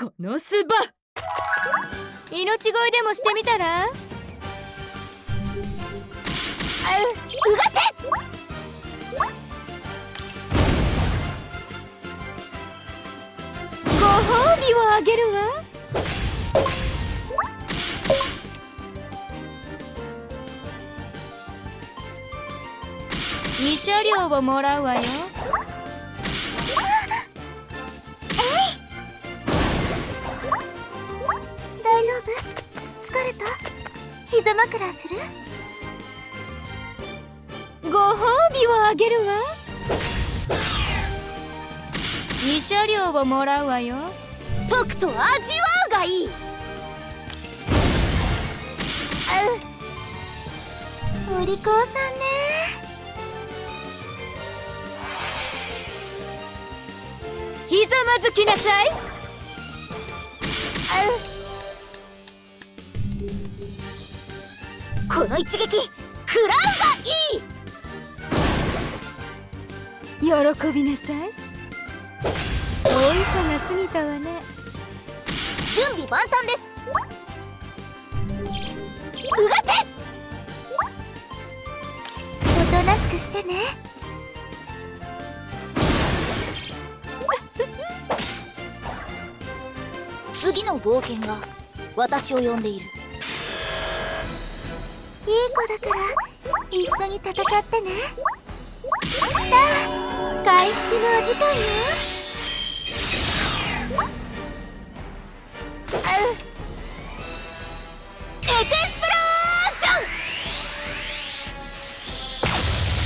このスバ。命乞いでもしてみたら？ううがてご褒美をあげるわ。慰謝料をもらうわよ。大丈夫？疲れた？膝枕する？ご褒美をあげるわ。慰謝料をもらうわよ。とくと味わうがいい。お利口さんね。ひざまずきなさいこの一撃食らうがいい喜びなさい。大いが過ぎたわね。準備万端です。うがて！おとなしくしてね。次の冒険が私を呼んでいるいい子だから一緒に戦ってね。さあ回復のお時間よ。エクスプロージョ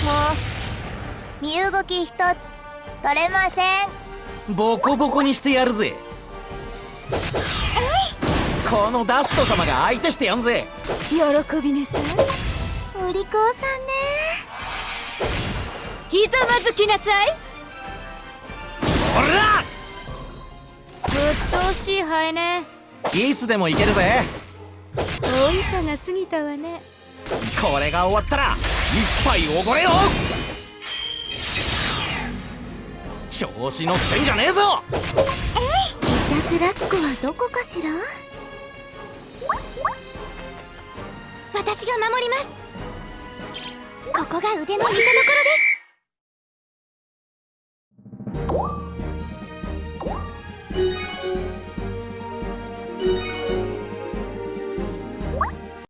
ン。もう身動き一つ取れません。ボコボコにしてやるぜ。このダスト様が相手してやんぜ。喜びなさい。お利口さんね。ひざまずきなさい。ほら！ぶっ通しいハエね。いつでもいけるぜ。大いかが過ぎたわね。これが終わったら一杯おごれよ。調子乗ってんじゃねえぞ。いたずらっ子はどこかしら？私が守ります。ここが腕の見せ所です。